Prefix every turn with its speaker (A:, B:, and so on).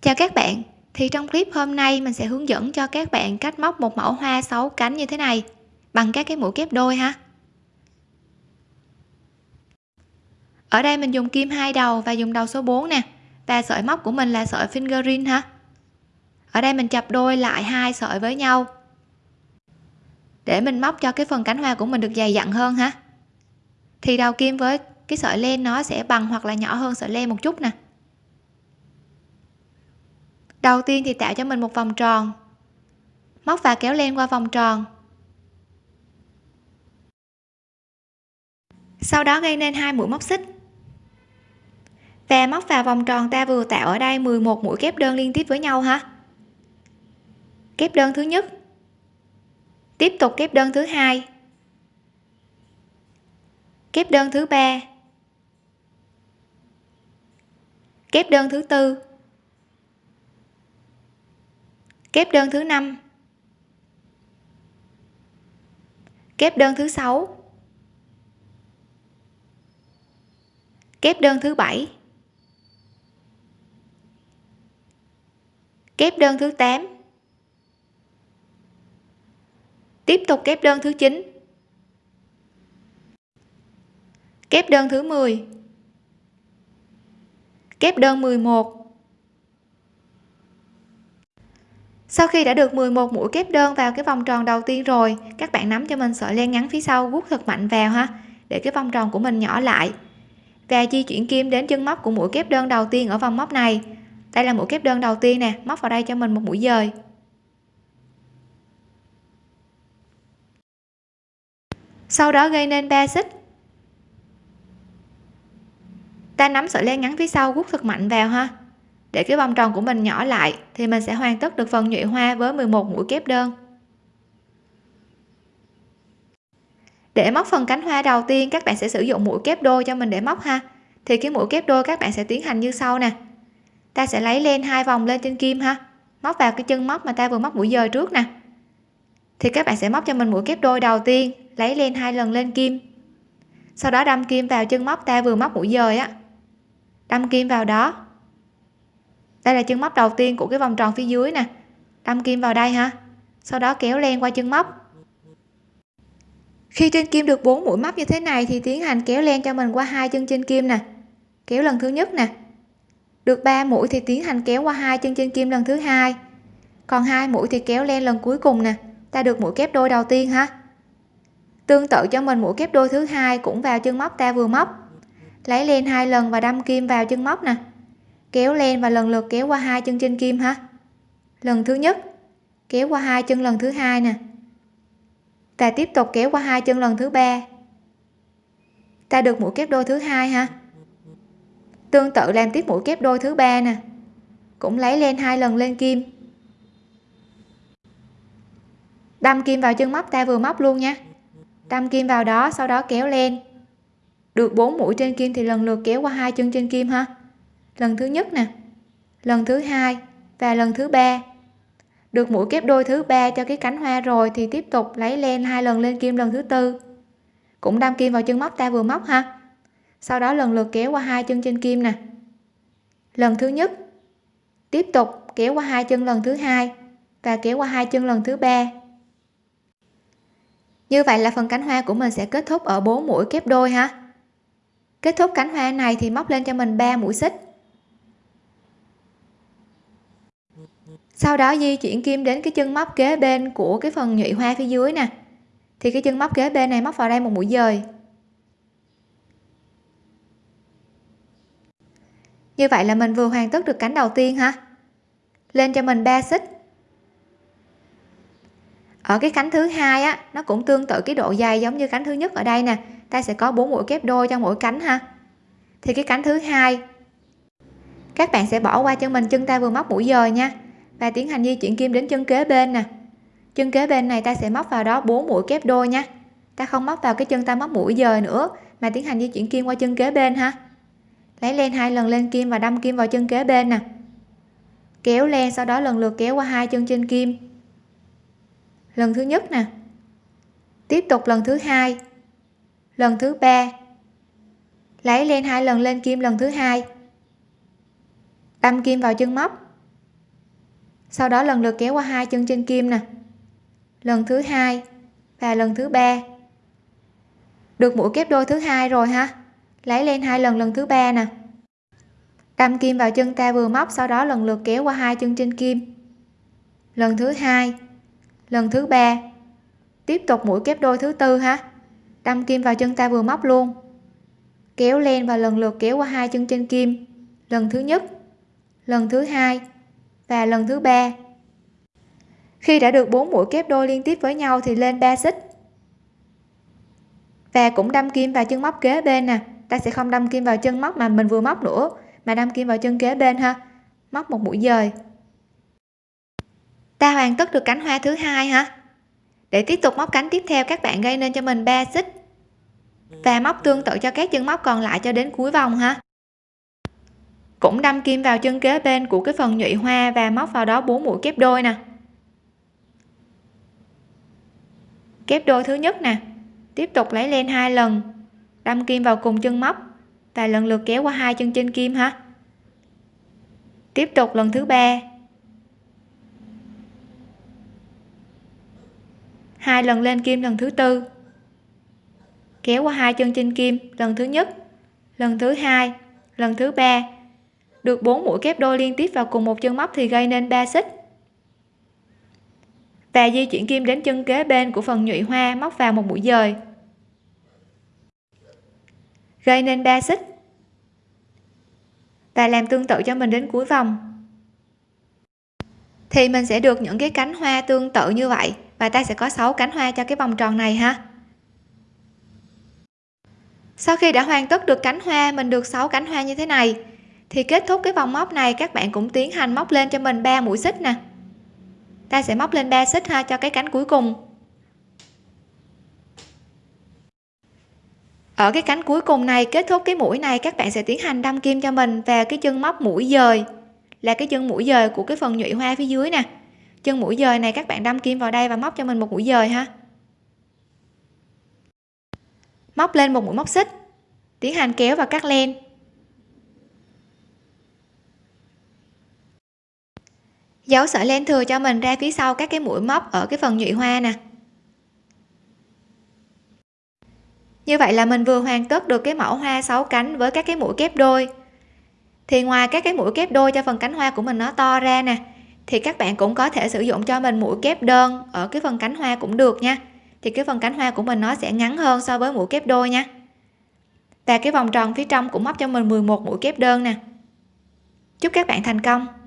A: chào các bạn. Thì trong clip hôm nay, mình sẽ hướng dẫn cho các bạn cách móc một mẫu hoa sáu cánh như thế này, bằng các cái mũi kép đôi ha. Ở đây mình dùng kim hai đầu và dùng đầu số 4 nè, và sợi móc của mình là sợi fingering ha. Ở đây mình chập đôi lại hai sợi với nhau, để mình móc cho cái phần cánh hoa của mình được dày dặn hơn ha. Thì đầu kim với cái sợi len nó sẽ bằng hoặc là nhỏ hơn sợi len một chút nè đầu tiên thì tạo cho mình một vòng tròn. Móc và kéo len qua vòng tròn. Sau đó gây nên hai mũi móc xích. Và móc vào vòng tròn ta vừa tạo ở đây 11 mũi kép đơn liên tiếp với nhau ha. Kép đơn thứ nhất. Tiếp tục kép đơn thứ hai. Kép đơn thứ ba. Kép đơn thứ tư kép đơn thứ năm. Kép đơn thứ sáu. Kép đơn thứ bảy. Kép đơn thứ 8 tiếp tục kép đơn thứ 9 kép đơn thứ 10 kép đơn 11 sau khi đã được 11 mũi kép đơn vào cái vòng tròn đầu tiên rồi, các bạn nắm cho mình sợi len ngắn phía sau vuốt thật mạnh vào ha, để cái vòng tròn của mình nhỏ lại. Và di chuyển kim đến chân móc của mũi kép đơn đầu tiên ở vòng móc này. Đây là mũi kép đơn đầu tiên nè, móc vào đây cho mình một mũi dời. Sau đó gây nên 3 xích. Ta nắm sợi len ngắn phía sau vuốt thật mạnh vào ha để cái vòng tròn của mình nhỏ lại, thì mình sẽ hoàn tất được phần nhụy hoa với 11 mũi kép đơn. Để móc phần cánh hoa đầu tiên, các bạn sẽ sử dụng mũi kép đôi cho mình để móc ha. Thì cái mũi kép đôi các bạn sẽ tiến hành như sau nè. Ta sẽ lấy len hai vòng lên trên kim ha. Móc vào cái chân móc mà ta vừa móc mũi dời trước nè. Thì các bạn sẽ móc cho mình mũi kép đôi đầu tiên, lấy len hai lần lên kim. Sau đó đâm kim vào chân móc ta vừa móc mũi dời á. Đâm kim vào đó đây là chân móc đầu tiên của cái vòng tròn phía dưới nè. Đâm kim vào đây ha. Sau đó kéo len qua chân móc. Khi trên kim được 4 mũi móc như thế này thì tiến hành kéo len cho mình qua hai chân trên kim nè. Kéo lần thứ nhất nè. Được 3 mũi thì tiến hành kéo qua hai chân trên kim lần thứ hai. Còn hai mũi thì kéo len lần cuối cùng nè. Ta được mũi kép đôi đầu tiên ha. Tương tự cho mình mũi kép đôi thứ hai cũng vào chân móc ta vừa móc. Lấy len hai lần và đâm kim vào chân móc nè kéo len và lần lượt kéo qua hai chân trên kim ha lần thứ nhất, kéo qua hai chân lần thứ hai nè. Ta tiếp tục kéo qua hai chân lần thứ ba. Ta được mũi kép đôi thứ hai ha tương tự làm tiếp mũi kép đôi thứ ba nè. Cũng lấy len hai lần lên kim. Đâm kim vào chân móc, ta vừa móc luôn nha. Đâm kim vào đó, sau đó kéo len được 4 mũi trên kim thì lần lượt kéo qua hai chân trên kim ha lần thứ nhất nè. Lần thứ hai và lần thứ ba. Được mũi kép đôi thứ ba cho cái cánh hoa rồi thì tiếp tục lấy len hai lần lên kim lần thứ tư. Cũng đâm kim vào chân móc ta vừa móc ha. Sau đó lần lượt kéo qua hai chân trên kim nè. Lần thứ nhất, tiếp tục kéo qua hai chân lần thứ hai và kéo qua hai chân lần thứ ba. Như vậy là phần cánh hoa của mình sẽ kết thúc ở bốn mũi kép đôi ha. Kết thúc cánh hoa này thì móc lên cho mình 3 mũi xích. Sau đó di chuyển kim đến cái chân móc kế bên của cái phần nhụy hoa phía dưới nè. Thì cái chân móc kế bên này móc vào đây một mũi dời. Như vậy là mình vừa hoàn tất được cánh đầu tiên ha lên cho mình 3 xích. Ở cái cánh thứ hai á, nó cũng tương tự cái độ dày giống như cánh thứ nhất ở đây nè. Ta sẽ có bốn mũi kép đôi cho mỗi cánh ha. Thì cái cánh thứ hai các bạn sẽ bỏ qua cho mình chân ta vừa móc mũi dời nha. Và tiến hành di chuyển kim đến chân kế bên nè. Chân kế bên này ta sẽ móc vào đó 4 mũi kép đôi nha. Ta không móc vào cái chân ta móc mũi dời nữa, mà tiến hành di chuyển kim qua chân kế bên ha. Lấy len hai lần lên kim và đâm kim vào chân kế bên nè. Kéo len sau đó lần lượt kéo qua hai chân trên kim. Lần thứ nhất nè. Tiếp tục lần thứ hai. Lần thứ ba. Lấy len hai lần lên kim lần thứ hai đâm kim vào chân móc. Sau đó lần lượt kéo qua hai chân trên kim nè. Lần thứ hai và lần thứ ba. Được mũi kép đôi thứ hai rồi ha. Lấy lên hai lần lần thứ ba nè. Đâm kim vào chân ta vừa móc, sau đó lần lượt kéo qua hai chân trên kim. Lần thứ hai, lần thứ ba. Tiếp tục mũi kép đôi thứ tư ha. Đâm kim vào chân ta vừa móc luôn. Kéo lên và lần lượt kéo qua hai chân trên kim. Lần thứ nhất lần thứ hai và lần thứ ba. Khi đã được bốn mũi kép đôi liên tiếp với nhau thì lên 3 xích. Và cũng đâm kim vào chân móc kế bên nè. Ta sẽ không đâm kim vào chân móc mà mình vừa móc nữa, mà đâm kim vào chân kế bên ha. Móc một mũi dời. Ta hoàn tất được cánh hoa thứ hai ha. Để tiếp tục móc cánh tiếp theo, các bạn gây nên cho mình 3 xích. Và móc tương tự cho các chân móc còn lại cho đến cuối vòng ha cũng đâm kim vào chân kế bên của cái phần nhụy hoa và móc vào đó bốn mũi kép đôi nè. Kép đôi thứ nhất nè, tiếp tục lấy lên hai lần, đâm kim vào cùng chân móc và lần lượt kéo qua hai chân trên kim ha. Tiếp tục lần thứ ba. Hai lần lên kim lần thứ tư. Kéo qua hai chân trên kim lần thứ nhất, lần thứ hai, lần thứ ba được 4 mũi kép đôi liên tiếp vào cùng một chân móc thì gây nên 3 xích. Và di chuyển kim đến chân kế bên của phần nhụy hoa móc vào một mũi dời. Gây nên 3 xích. Và làm tương tự cho mình đến cuối vòng. Thì mình sẽ được những cái cánh hoa tương tự như vậy và ta sẽ có 6 cánh hoa cho cái vòng tròn này ha. Sau khi đã hoàn tất được cánh hoa, mình được 6 cánh hoa như thế này thì kết thúc cái vòng móc này, các bạn cũng tiến hành móc lên cho mình 3 mũi xích nè. Ta sẽ móc lên 3 xích ha, cho cái cánh cuối cùng. Ở cái cánh cuối cùng này, kết thúc cái mũi này, các bạn sẽ tiến hành đâm kim cho mình vào cái chân móc mũi dời. Là cái chân mũi dời của cái phần nhụy hoa phía dưới nè. Chân mũi dời này, các bạn đâm kim vào đây và móc cho mình một mũi dời ha. Móc lên một mũi móc xích. Tiến hành kéo và cắt len. Dấu sợi len thừa cho mình ra phía sau các cái mũi móc ở cái phần nhụy hoa nè. Như vậy là mình vừa hoàn tất được cái mẫu hoa 6 cánh với các cái mũi kép đôi. Thì ngoài các cái mũi kép đôi cho phần cánh hoa của mình nó to ra nè, thì các bạn cũng có thể sử dụng cho mình mũi kép đơn ở cái phần cánh hoa cũng được nha. Thì cái phần cánh hoa của mình nó sẽ ngắn hơn so với mũi kép đôi nha. Và cái vòng tròn phía trong cũng móc cho mình 11 mũi kép đơn nè. Chúc các bạn thành công!